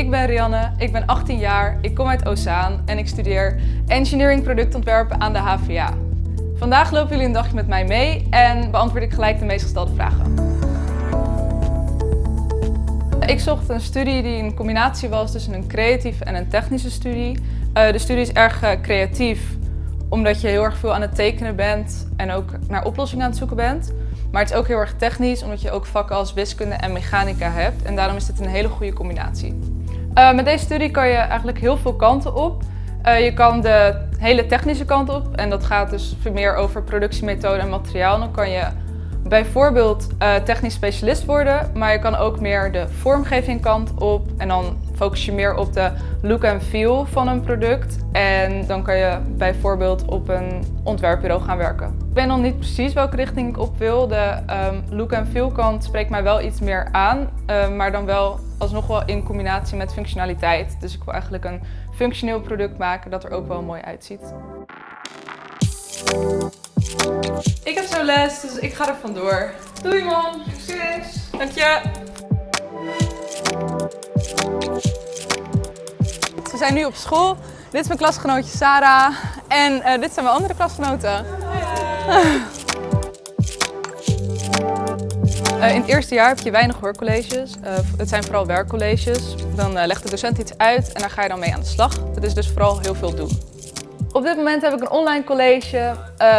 ik ben Rianne, ik ben 18 jaar, ik kom uit Ozaan en ik studeer Engineering Productontwerpen aan de HVA. Vandaag lopen jullie een dagje met mij mee en beantwoord ik gelijk de meest gestelde vragen. Ik zocht een studie die een combinatie was tussen een creatieve en een technische studie. Eh, de studie is erg eh, creatief, omdat je heel erg veel aan het tekenen bent en ook naar oplossingen aan het zoeken bent. Maar het is ook heel erg technisch, omdat je ook vakken als wiskunde en mechanica hebt. En daarom is dit een hele goede combinatie. Uh, met deze studie kan je eigenlijk heel veel kanten op. Uh, je kan de hele technische kant op en dat gaat dus meer over productiemethode en materiaal. Dan kan je bijvoorbeeld uh, technisch specialist worden, maar je kan ook meer de vormgeving kant op en dan focus je meer op de look en feel van een product. En dan kan je bijvoorbeeld op een ontwerpbureau gaan werken. Ik weet nog niet precies welke richting ik op wil. De um, look en feel kant spreekt mij wel iets meer aan, uh, maar dan wel alsnog wel in combinatie met functionaliteit. Dus ik wil eigenlijk een functioneel product maken dat er ook wel mooi uitziet. Ik heb zo les, dus ik ga er vandoor. Doei man, succes! Dank je! Zijn nu op school. Dit is mijn klasgenootje Sarah en uh, dit zijn mijn andere klasgenoten. Uh, in het eerste jaar heb je weinig hoorcolleges. Uh, het zijn vooral werkcolleges. Dan legt de docent iets uit en daar ga je dan mee aan de slag. Het is dus vooral heel veel doen. Op dit moment heb ik een online college.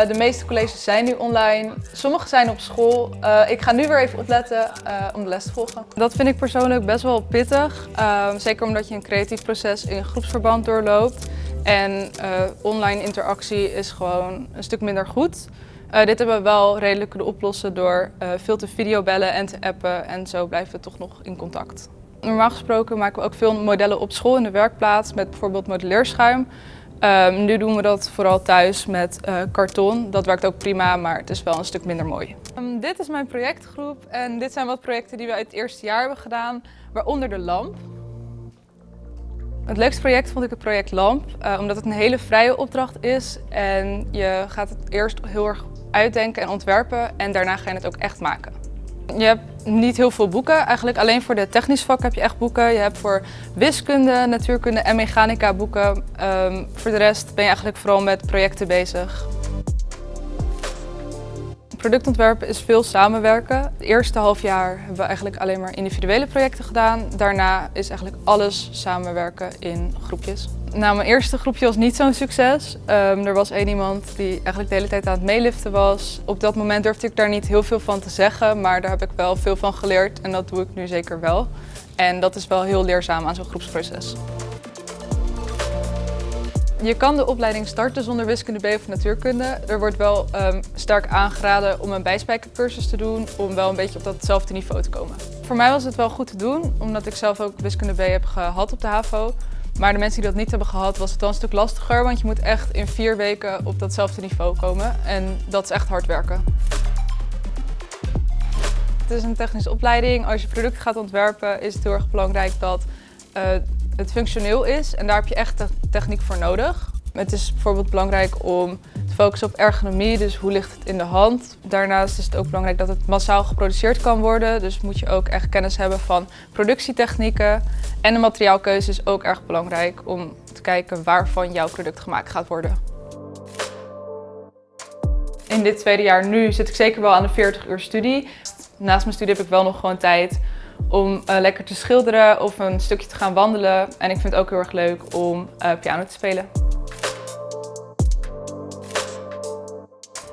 de meeste colleges zijn nu online. Sommige zijn op school. ik ga nu weer even opletten om de les te volgen. Dat vind ik persoonlijk best wel pittig. zeker omdat je een creatief proces in groepsverband doorloopt. En online interactie is gewoon een stuk minder goed. Dit hebben we wel redelijk kunnen oplossen door veel te videobellen en te appen en zo blijven we toch nog in contact. Normaal gesproken maken we ook veel modellen op school in de werkplaats met bijvoorbeeld modelleerschuim. Um, nu doen we dat vooral thuis met uh, karton. Dat werkt ook prima, maar het is wel een stuk minder mooi. Um, dit is mijn projectgroep en dit zijn wat projecten die we uit het eerste jaar hebben gedaan, waaronder de lamp. Het leukste project vond ik het project LAMP, uh, omdat het een hele vrije opdracht is en je gaat het eerst heel erg uitdenken en ontwerpen en daarna ga je het ook echt maken. Niet heel veel boeken, eigenlijk alleen voor de technisch vak heb je echt boeken. Je hebt voor wiskunde, natuurkunde en mechanica boeken. Um, voor de rest ben je eigenlijk vooral met projecten bezig. Productontwerpen is veel samenwerken. Het eerste half jaar hebben we eigenlijk alleen maar individuele projecten gedaan. Daarna is eigenlijk alles samenwerken in groepjes. Nou, mijn eerste groepje was niet zo'n succes. Um, er was één iemand die eigenlijk de hele tijd aan het meeliften was. Op dat moment durfde ik daar niet heel veel van te zeggen, maar daar heb ik wel veel van geleerd en dat doe ik nu zeker wel. En dat is wel heel leerzaam aan zo'n groepsproces. Je kan de opleiding starten zonder wiskunde B of natuurkunde. Er wordt wel um, sterk aangeraden om een bijspijkercursus te doen om wel een beetje op datzelfde niveau te komen. Voor mij was het wel goed te doen, omdat ik zelf ook wiskunde B heb gehad op de HAVO. Maar de mensen die dat niet hebben gehad, was het dan een stuk lastiger, want je moet echt in vier weken op datzelfde niveau komen. En dat is echt hard werken. Het is een technische opleiding. Als je product gaat ontwerpen is het heel erg belangrijk dat uh, het functioneel is. En daar heb je echt techniek voor nodig. Het is bijvoorbeeld belangrijk om te focussen op ergonomie, dus hoe ligt het in de hand. Daarnaast is het ook belangrijk dat het massaal geproduceerd kan worden. Dus moet je ook echt kennis hebben van productietechnieken. En de materiaalkeuze is ook erg belangrijk om te kijken waarvan jouw product gemaakt gaat worden. In dit tweede jaar nu zit ik zeker wel aan de 40 uur studie. Naast mijn studie heb ik wel nog gewoon tijd om uh, lekker te schilderen of een stukje te gaan wandelen. En ik vind het ook heel erg leuk om uh, piano te spelen.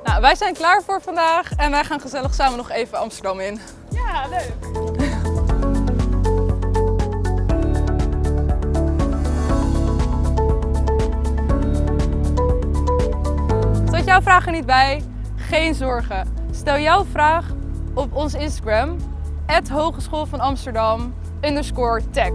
Nou, wij zijn klaar voor vandaag en wij gaan gezellig samen nog even Amsterdam in. Ja, leuk! Zat jouw vraag er niet bij? Geen zorgen. Stel jouw vraag op ons Instagram, Hogeschool van Amsterdam, underscore tech.